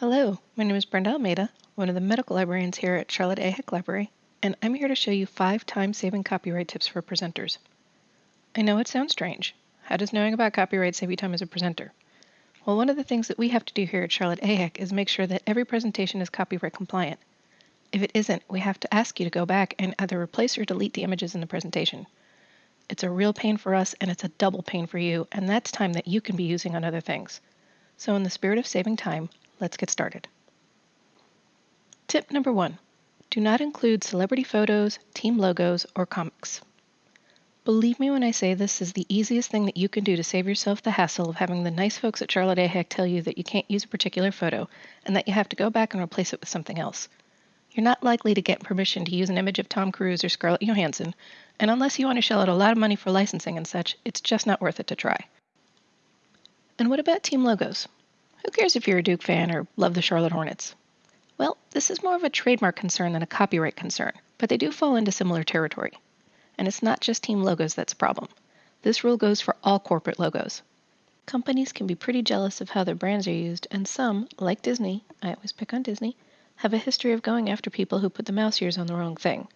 Hello, my name is Brenda Almeida, one of the medical librarians here at Charlotte AHEC Library, and I'm here to show you five time-saving copyright tips for presenters. I know it sounds strange. How does knowing about copyright save you time as a presenter? Well, one of the things that we have to do here at Charlotte A. Is make sure that every presentation is copyright compliant. If it isn't, we have to ask you to go back and either replace or delete the images in the presentation. It's a real pain for us and it's a double pain for you, and that's time that you can be using on other things. So in the spirit of saving time, let's get started. Tip number one, do not include celebrity photos, team logos, or comics. Believe me when I say this is the easiest thing that you can do to save yourself the hassle of having the nice folks at Charlotte AHEC tell you that you can't use a particular photo and that you have to go back and replace it with something else. You're not likely to get permission to use an image of Tom Cruise or Scarlett Johansson, and unless you want to shell out a lot of money for licensing and such, it's just not worth it to try. And what about team logos? Who cares if you're a Duke fan or love the Charlotte Hornets? Well, this is more of a trademark concern than a copyright concern, but they do fall into similar territory. And it's not just team logos that's a problem. This rule goes for all corporate logos. Companies can be pretty jealous of how their brands are used, and some, like Disney, I always pick on Disney, have a history of going after people who put the mouse ears on the wrong thing.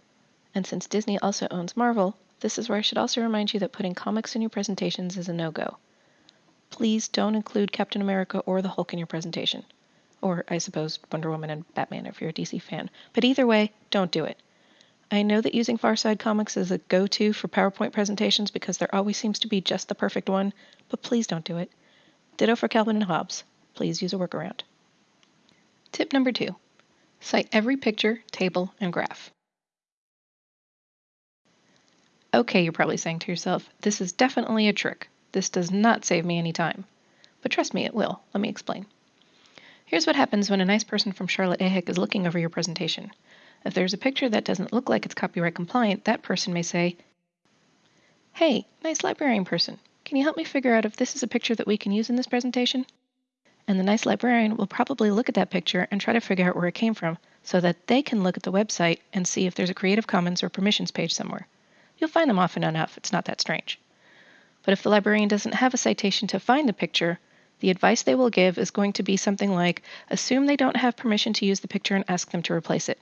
And since Disney also owns Marvel, this is where I should also remind you that putting comics in your presentations is a no go please don't include Captain America or the Hulk in your presentation. Or, I suppose, Wonder Woman and Batman if you're a DC fan. But either way, don't do it. I know that using Far Side Comics is a go to for PowerPoint presentations because there always seems to be just the perfect one, but please don't do it. Ditto for Calvin and Hobbes. Please use a workaround. Tip number two cite every picture, table, and graph. Okay, you're probably saying to yourself, this is definitely a trick. This does not save me any time. But trust me, it will. Let me explain. Here's what happens when a nice person from Charlotte AHEC is looking over your presentation. If there's a picture that doesn't look like it's copyright compliant, that person may say, Hey, nice librarian person, can you help me figure out if this is a picture that we can use in this presentation? And the nice librarian will probably look at that picture and try to figure out where it came from so that they can look at the website and see if there's a Creative Commons or permissions page somewhere. You'll find them often enough, it's not that strange. But if the librarian doesn't have a citation to find the picture, the advice they will give is going to be something like assume they don't have permission to use the picture and ask them to replace it.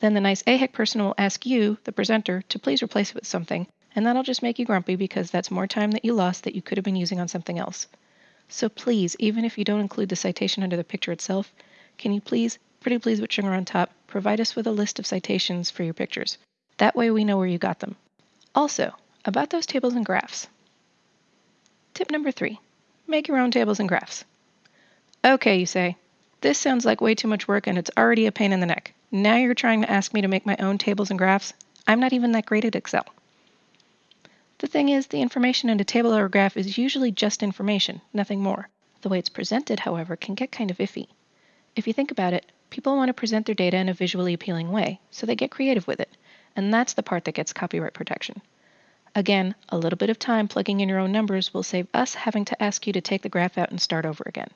Then the nice AHEC person will ask you, the presenter, to please replace it with something, and that'll just make you grumpy because that's more time that you lost that you could have been using on something else. So please, even if you don't include the citation under the picture itself, can you please, pretty please with sugar on top, provide us with a list of citations for your pictures? That way we know where you got them. Also, about those tables and graphs. Tip number three make your own tables and graphs. Okay, you say, this sounds like way too much work and it's already a pain in the neck. Now you're trying to ask me to make my own tables and graphs? I'm not even that great at Excel. The thing is, the information in a table or a graph is usually just information, nothing more. The way it's presented, however, can get kind of iffy. If you think about it, people want to present their data in a visually appealing way, so they get creative with it, and that's the part that gets copyright protection. Again, a little bit of time plugging in your own numbers will save us having to ask you to take the graph out and start over again.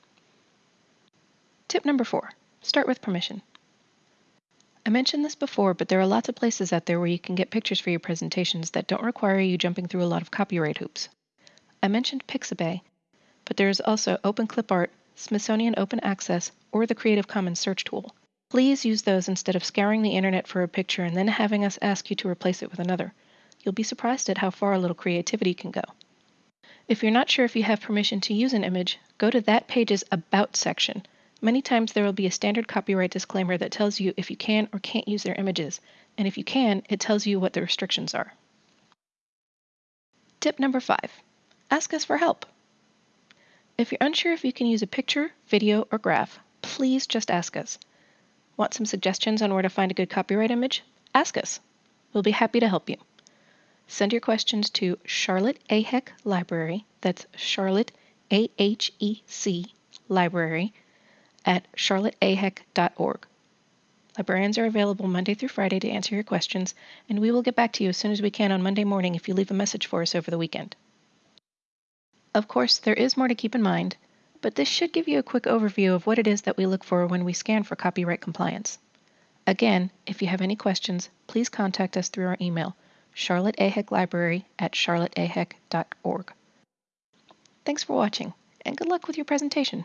Tip number four, start with permission. I mentioned this before, but there are lots of places out there where you can get pictures for your presentations that don't require you jumping through a lot of copyright hoops. I mentioned Pixabay, but there is also OpenClipArt, Smithsonian Open Access, or the Creative Commons search tool. Please use those instead of scouring the internet for a picture and then having us ask you to replace it with another you'll be surprised at how far a little creativity can go. If you're not sure if you have permission to use an image, go to that page's About section. Many times there will be a standard copyright disclaimer that tells you if you can or can't use their images, and if you can, it tells you what the restrictions are. Tip number five ask us for help. If you're unsure if you can use a picture, video, or graph, please just ask us. Want some suggestions on where to find a good copyright image? Ask us. We'll be happy to help you. Send your questions to Charlotte AHEC Library, that's Charlotte A H E C Library, at charlotteahec.org. Librarians are available Monday through Friday to answer your questions, and we will get back to you as soon as we can on Monday morning if you leave a message for us over the weekend. Of course, there is more to keep in mind, but this should give you a quick overview of what it is that we look for when we scan for copyright compliance. Again, if you have any questions, please contact us through our email, Charlotte AHEC Library at charlotteahec.org. Thanks for watching, and good luck with your presentation.